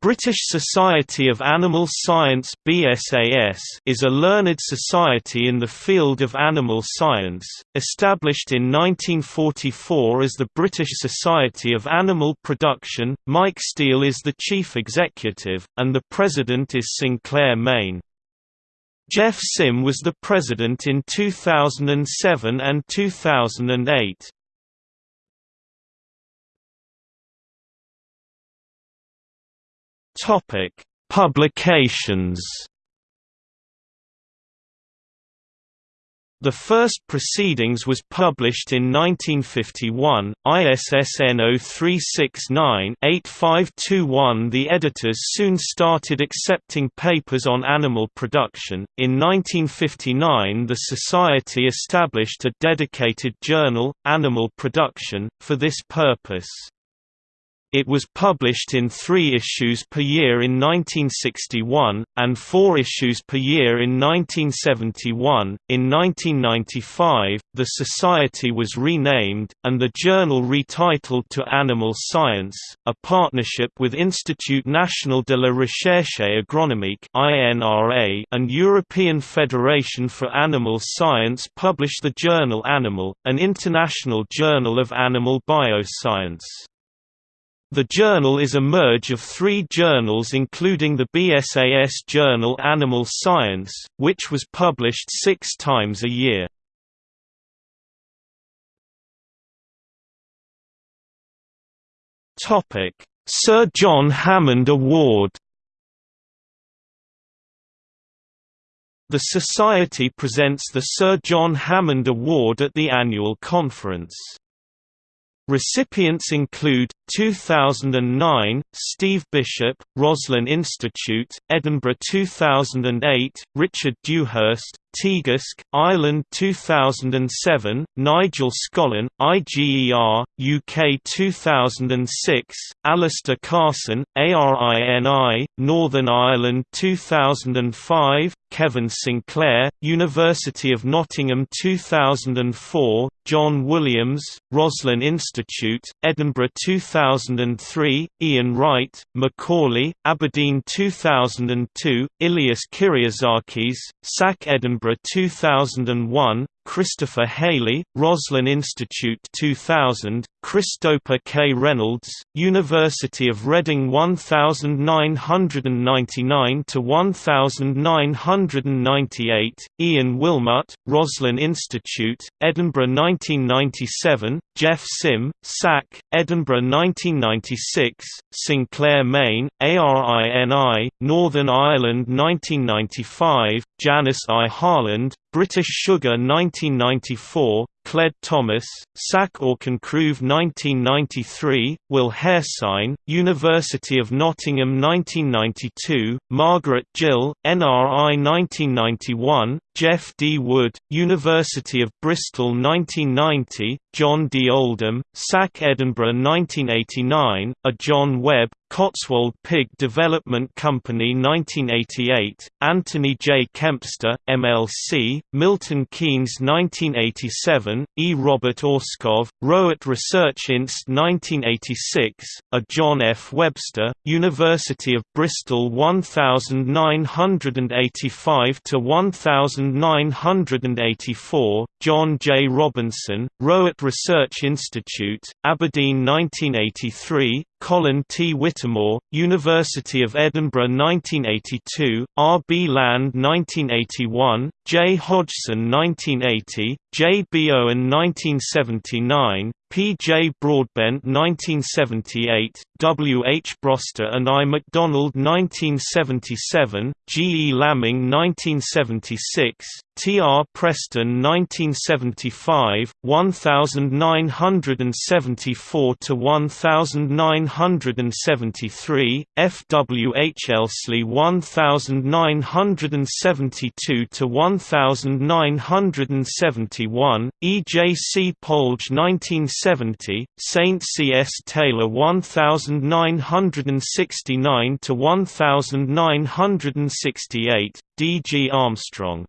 British Society of Animal Science BSAS is a learned society in the field of animal science, established in 1944 as the British Society of Animal Production. Mike Steele is the chief executive, and the president is Sinclair Mayne. Geoff Simm was the president in 2007 and 2008. Topic: Publications. The first proceedings was published in 1951, ISSN 0369-8521 The editors soon started accepting papers on animal production. In 1959 the Society established a dedicated journal, Animal Production, for this purpose. It was published in three issues per year in 1961, and four issues per year in 1971. In 1995, the Society was renamed, and the journal retitled to Animal Science. A partnership with Institut National de la Recherche Agronomique and European Federation for Animal Science published the journal Animal, an international journal of animal bioscience. The journal is a merge of three journals including the BSAS journal Animal Science, which was published six times a year. Sir John Hammond Award The Society presents the Sir John Hammond Award at the annual conference. Recipients include 2009 Steve Bishop, Roslin Institute, Edinburgh 2008, Richard Dewhurst, Teagasc, Ireland 2007, Nigel Scollan, IGER, UK 2006, Alistair Carson, ARINI, Northern Ireland 2005, Kevin Sinclair, University of Nottingham 2004, John Williams, Roslin Institute, Edinburgh 2003, Ian Wright, Macaulay, Aberdeen 2002, Ilias Kyriazakis, SAC Edinburgh 2001, Christopher Haley, Roslin Institute 2000, Christopher K. Reynolds, University of Reading 1999 to 1998, Ian Wilmut, Roslin Institute, Edinburgh 1997, Geoff Simm, SAC, Edinburgh 1996, Sinclair Mayne, ARINI, Northern Ireland 1995, Janice I. Harland, British Sugar 1994, Cled Thomas, SAC Auchincruive 1993, Will Haresign, University of Nottingham 1992, Margaret Gill, NRI 1991, Jeff D. Wood, University of Bristol 1990, John D. Oldham, SAC Edinburgh 1989, A. John Webb, Cotswold Pig Development Company 1988, Anthony J. Kempster, MLC, Milton Keynes 1987, E. Robert Orskov, Rowett Research Inst 1986, A. John F. Webster, University of Bristol 1985 to 1984, John J. Robinson, Rowett Research Institute, Aberdeen 1983, Colin T. Whittemore, University of Edinburgh 1982, R. B. Land 1981, J. Hodgson 1980, J. B. Owen 1979, P. J. Broadbent 1978, W. H. Broster and I. MacDonald 1977, G. E. Lamming 1976, T. R. Preston 1975, 1974 to 1973, F. W. H. Elsley 1972 to 1971, E. J. C. Polge 1970, Saint C. S. Taylor 1969 to 1968, D. G. Armstrong